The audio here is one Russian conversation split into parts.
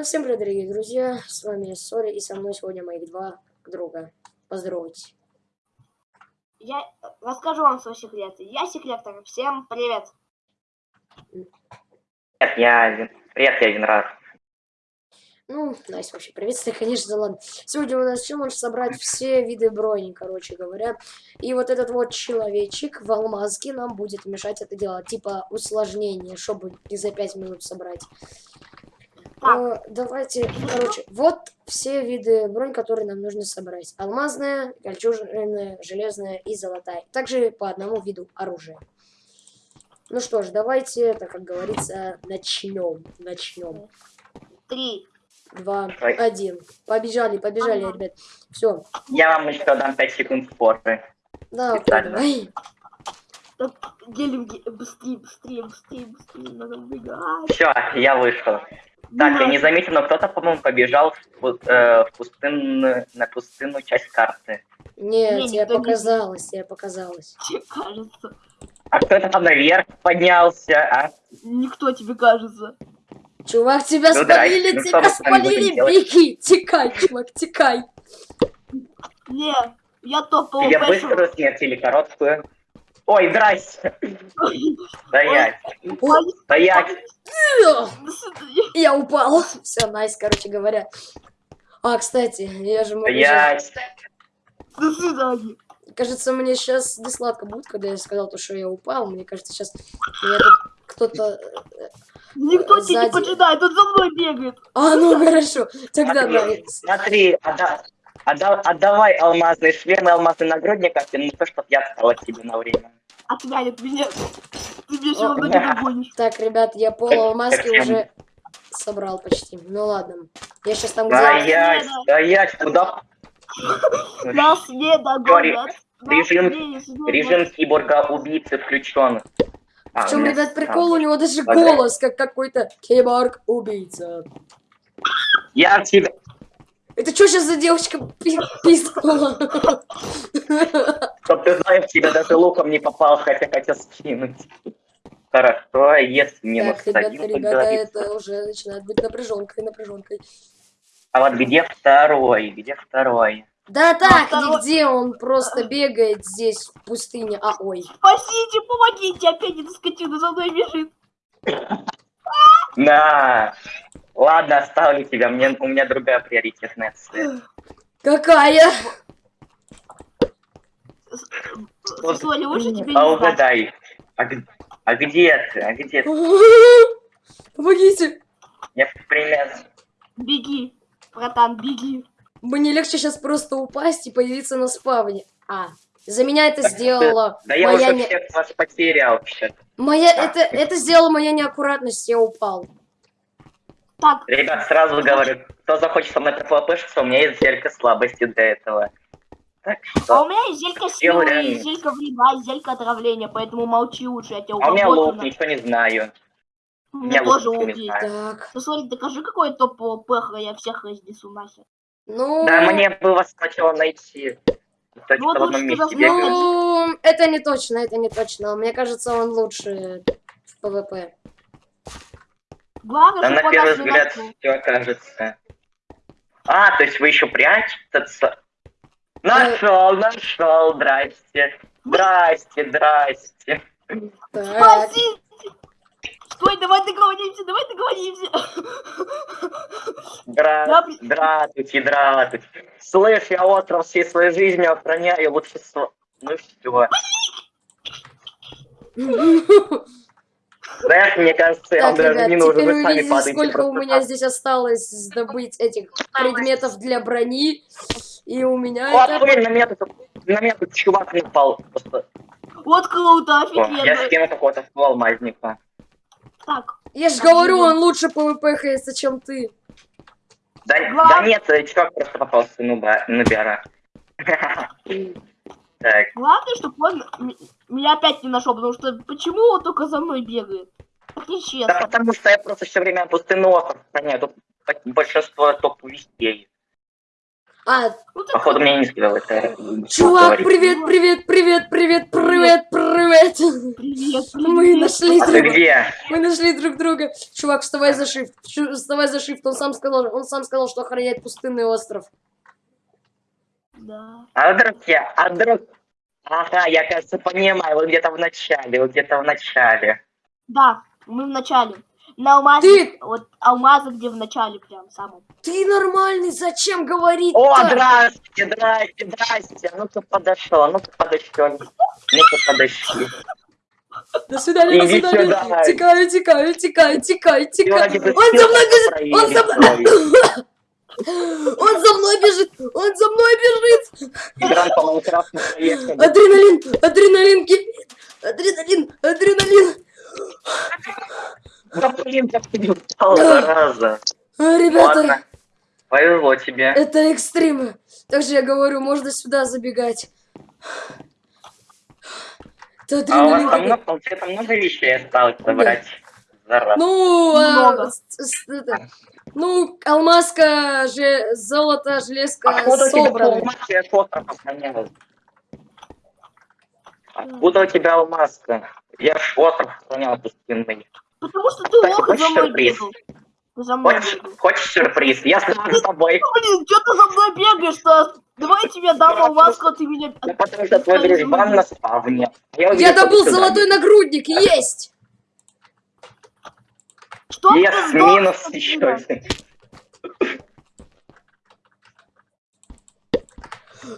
Ну, Всем привет, дорогие друзья, с вами Сори, и со мной сегодня моих два друга. Поздоровайтесь. Я расскажу вам свой секрет. Я секретор. Всем привет. Привет, я один. Привет, я один раз. Ну, Настя, вообще приветствие, конечно, ладно. Сегодня у нас челлендж собрать все виды брони, короче говоря. И вот этот вот человечек в алмазке нам будет мешать это делать. Типа усложнение, чтобы не за 5 минут собрать. Так. Э, давайте, короче, вот все виды бронь, которые нам нужно собрать. Алмазная, кольчужная, железная и золотая. Также по одному виду оружия. Ну что ж, давайте, это, как говорится, начнем. Начнем. Три. Два, Ой. один. Побежали, побежали, Ага. ребят. Все. Я вам еще дам 5 секунд форы. Да, окей, давай. Так, делим ге- быстрее, быстрее, быстрее, быстрее. Надо убегать. Все, я вышел. Так, я не заметил, но кто-то, по-моему, побежал в, э, в пустынную, на пустынную часть карты. Нет, Не, тебе никто не показалось, тебе показалось. Тебе кажется. А кто-то там наверх поднялся, а? Никто тебе кажется. Чувак, тебя Ну, спалили, здрасте, ну, тебя спалили, беги, текай, чувак, текай. Не, я топ Тебе ПВП. быструю смерть или короткую? Ой, здрасте. Стоять, Ой, стоять. Я упал. Все, найс, короче говоря. А, кстати, я же могу... Стоять. До свидания. Кажется, мне сейчас несладко будет, когда я сказал то, что я упал. Мне кажется, сейчас меня тут кто-то... э, Никто тебя не сзади. поджидает, он за мной бегает. А, ну хорошо. Тогда Смотри. Смотри, отда- отда- отдавай алмазный шлем и алмазный нагрудник, как ну то, чтоб я стала тебе на время. Отвянет меня. Ты меня все равно не догонишь. Так, ребят, я пол алмазки Совсем. уже собрал почти. Ну ладно. Я сейчас там где... Стоять, стоять, куда? Нас не догонят. Нас Режим-. Режим киборга-убийцы включен. А, В чем, ребят, прикол? У него даже голос, как какой-то киборг-убийца. Я тебя... Это что сейчас за девочка пи- пискнула? Чтоб ты знаешь, тебе даже луком не попал, хотя хотел скинуть. Хорошо, если минус Так, ребята, один, ребята, это уже начинает быть напряженкой, напряженкой. А вот где второй? Где второй? Да так, второй- нигде он просто бегает здесь, в пустыне. А, ой. Спасите, помогите, опять эта скотина за мной бежит. На! Ладно, оставлю тебя, мне, у меня другая приоритетная цель. Какая? Соня, лучше тебе А угадай, а, а где ты? А где ты? Помогите. Я в пример... Беги, братан, беги. Мне легче сейчас просто упасть и появиться на спавне. А, за меня это сделала Да я моя уже не... всех вас потерял вообще. Моя... Это, это сделала моя неаккуратность, я упал. Так, Ребят, сразу говорю, кто захочет со мной ПВПшиться, у меня есть зелька слабости для этого. Так а у меня есть зелька силы, реально. и зелька вреда, и зелька отравления, поэтому молчи лучше, я тебя А у меня лук, угодно. ничего не знаю. У меня тоже лук знаю. Так, Ну, смотри, докажи, какой топ ПВП, я всех разнесу нахер. ну... Да, мне бы вас сначала найти. Точно Ну, вот лучше месте бегать. Ну, это не точно, это не точно. Мне кажется, он лучше в ПВП. Главное, Да на первый взгляд все кажется. А, то есть вы еще прячетесь? Нашел, нашел, здрасте. Здрасте, здрасте. Так, Спасите! Стой, давай договоримся, давай договоримся. Блин. Здравствуйте, здравствуйте. Слышь, я остров всей своей жизнью охраняю, лучше... со- Ну все. Знаешь, мне кажется, Так, даже ребят, не нужен, вы сами падаете сколько у меня здесь осталось добыть этих предметов для брони. И у меня Вот, это... блин, на меня тут, на меня тут чувак напал. Просто. Вот круто, О, я офигенно. скину какого-то алмазника. Так, Я же говорю, он лучше ПВПшится, чем ты. Да, да нет, э, чувак просто попался нуба, нубера. Так, главное, чтобы он меня опять не нашел, потому что почему он только за мной бегает? Так да нечестно. потому что я просто все время пустынный остров охраняю, тут большинство топ вестей. А, Ну Походу, мне не скидал это. чувак, привет, привет, привет, привет, привет, привет. привет, Мы нашли А друг где? Мы нашли друг друга. Чувак, вставай за. Чу- Вставай за shift. Он сам сказал, он сам сказал, что охраняет пустынный остров. Да. А вдруг я, а вдруг... Ага, я, кажется, понимаю, вы где-то в начале, вы где-то в начале. Да, мы в начале. На алмазе, Ты- вот алмазы, где в начале прям самом. Ты нормальный, зачем говорить О, здрасте, здрасте, здрасте. А Ну-ка подошел, а ну-ка подошел. Ну-ка подошли. До свидания, до Иди свидания. сюда. Тикаю, тикаю, тикаю, тикаю, тикаю. Он за мной бежит, он за мной. Он за мной бежит, он за мной бежит. Адреналин, адреналин, кипит. Адреналин, адреналин. Да блин, как ты не устал два раза. А, Ребята, Ладно, повезло тебе. это экстримы. Также я говорю, можно сюда забегать. Это А у вас там много, получается, много вещей осталось собрать. Зараза. Ну, а, Много. с- с- это, ну, алмазка, же, золото, железка Откуда у тебя собраны. Откуда у тебя алмазка? Я ж остров пустынный. Потому что ты Кстати, лох за мной сюрприз? бегал. Ты за мной Хочешь, бегал. хочешь сюрприз? Я стану с тобой. Блин, что ты за мной бегаешь-то? Давай я тебе дам алмазку, а ты меня... Ну, потому что твой дружбан на спавне. Я, Я добыл сюда золотой нагрудник, есть! Что Yes, ты сдох? минус еще.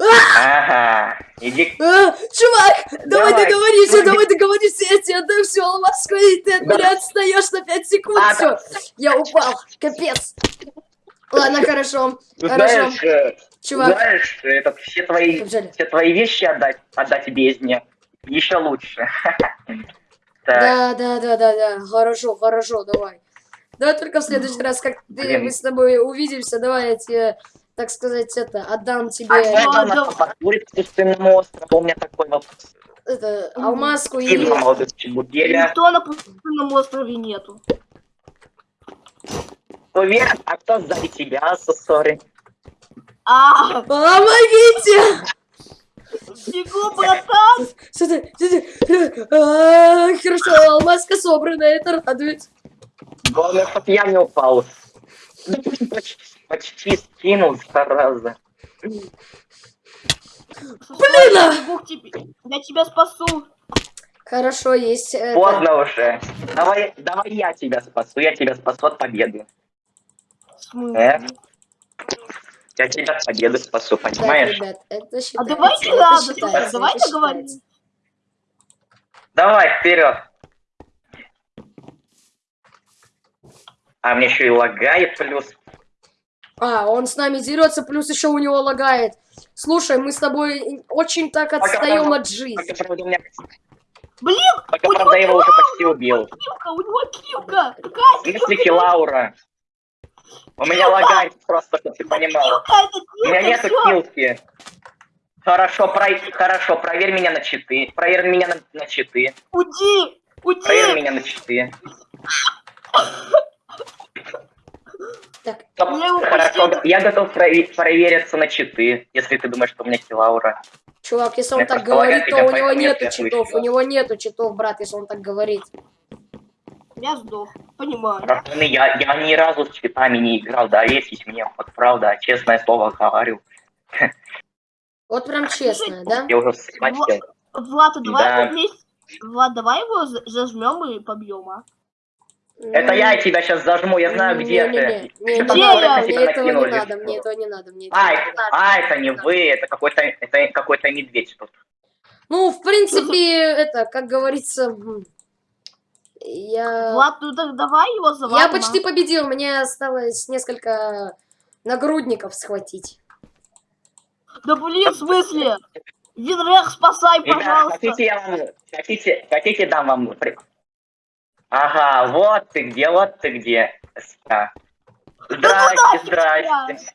Ага, иди. А, чувак, давай, Давай. договоримся, давай договоримся, я тебе отдам всю алмазку, и ты от меня отстаешь на 5 секунд, А, все, я упал, капец. Ладно, хорошо, хорошо, Знаешь, э, чувак, знаешь, это все твои, Побежали. все твои вещи отдать, отдать бездне. Еще лучше. Да, да, да, да, да. Хорошо, хорошо, давай. Давай только в следующий раз, как ты, мы с тобой увидимся, давай я тебе, так сказать, это, отдам а тебе можно да. нас к пустынному острову? У меня такой вопрос. это, алмазку И. Никто на пустынном острове нету. Уверен, а кто сзади тебя, сори? А, Помогите! бегу, братан! Сюда, сюда. А, Хорошо, алмазка собрана, это радует. Главное, чтоб я не упал. Да Почти, почти скинул, зараза. Блин, а! К тебе. Я тебя спасу. Хорошо, есть это. Поздно уже. Давай, давай я тебя спасу, я тебя спасу от победы. Э? Я тебя от победы спасу, понимаешь? ребят, это А считается. давайте это надо, считается, давай это договоримся. считается. Давай, вперед. А мне еще и лагает плюс. А, он с нами дерется, плюс еще у него лагает. Слушай, мы с тобой очень так отстаем от жизни. Пока, правда, у меня... Блин, Пока, у правда, я его уже почти убил. килка, у него килка. Какая В смысле, Лаура? У меня лагает просто, чтобы ты понимал. килка? У меня килка, нету килки. Хорошо, про... хорошо, проверь меня на читы. Проверь меня на, на читы. Уйди, Проверь уйди. меня на читы. Так, Стоп, Я его Хорошо, я готов прове- провериться на читы, если ты думаешь, что у меня килаура. чувак, если он Я так говорит, то у него нету читов. У него нету читов, брат, если он так говорит. Я сдох, понимаю. Пацаны, я, я ни разу с читами не играл, доверьтесь мне, вот правда, честное слово говорю. Вот прям честно, да? Я уже. Влад, а давай Да. вместе... Влад, давай его за- зажмем и побьем, а? Это я тебя сейчас зажму, я знаю, где не, не, ты. не, не, не я? мне этого не надо, мне этого не надо, мне А, не это, надо. а, это не вы, это какой-то это какой-то медведь тут. Ну, в принципе, это, как говорится, я... Влад, ну так давай его завалим, Я а? почти победил, мне осталось несколько нагрудников схватить. Да блин, в смысле? Винрех, спасай, Ребят, пожалуйста. хотите я вам, хотите, хотите дам вам... Ага, вот ты где, вот ты где. Здрасте, здрасте.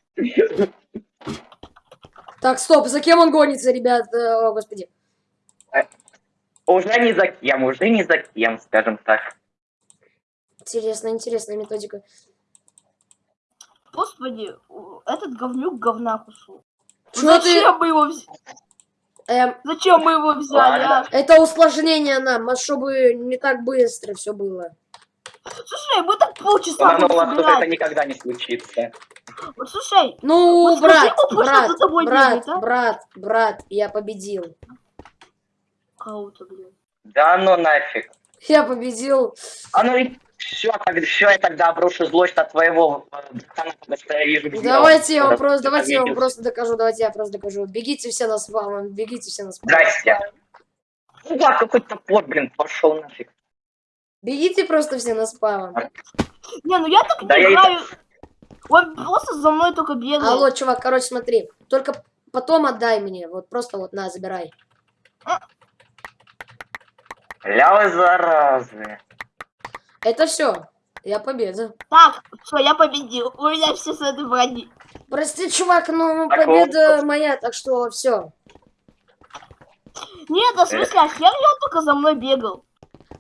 Так, стоп, за кем он гонится, ребят? Э, О, господи. Уже не за кем, уже не за кем, скажем так. Интересно, интересная методика. Господи, этот говнюк говна кусу. Чё ты... Зачем мы его взяли? Эм, Зачем мы его взяли, а? Это усложнение нам, а чтобы не так быстро все было. Слушай, мы так полчаса будем тут это собирать. никогда не случится. Вот слушай, Ну, Вот скажи брат, он брат, за тобой брат, бегает, а? брат, брат, я победил. кого-то, блин. Да ну нафиг. Я победил. А ну и все, все, я тогда обрушу злость от твоего э. Давайте я вам просто, давайте я вам просто докажу, давайте я просто докажу. Бегите все на спам, бегите все на спам. Здрасте. Ну да, какой топор, блин, пошел нафиг. Бегите просто все на спам. Не, ну я так Да не я играю. Он просто за мной только бегает. Алло, чувак, короче, смотри. Только потом отдай мне. Вот просто вот на, забирай. Ля вы заразы. Это все. Я победа. Так, все, я победил. У меня все с этой брони. Прости, чувак, но Так победа вот. моя, так что все. Нет, да в смысле, а хер я только за мной бегал.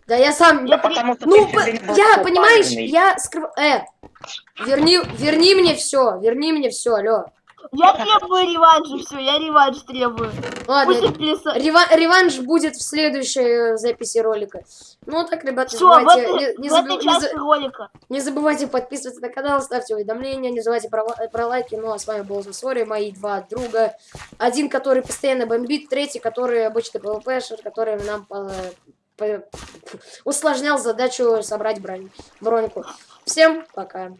Да я сам. Да потому что Ну, ты по- я, понимаешь, я скрыв... Э, верни, верни мне все, верни мне все, алло. Я требую реванша, все, я реванш требую. Ладно, отпляса- рева- реванш будет в следующей э, записи ролика. Ну так, ребята, не Все, в забывайте, этой, не, не в этой части ролика. не забывайте подписываться на канал, ставьте уведомления, не забывайте про, про лайки. Ну а с вами был Засори, мои два друга. Один, который постоянно бомбит, третий, который обычный ПВПшер, который нам по- по- усложнял задачу собрать бронь, броньку. Всем пока.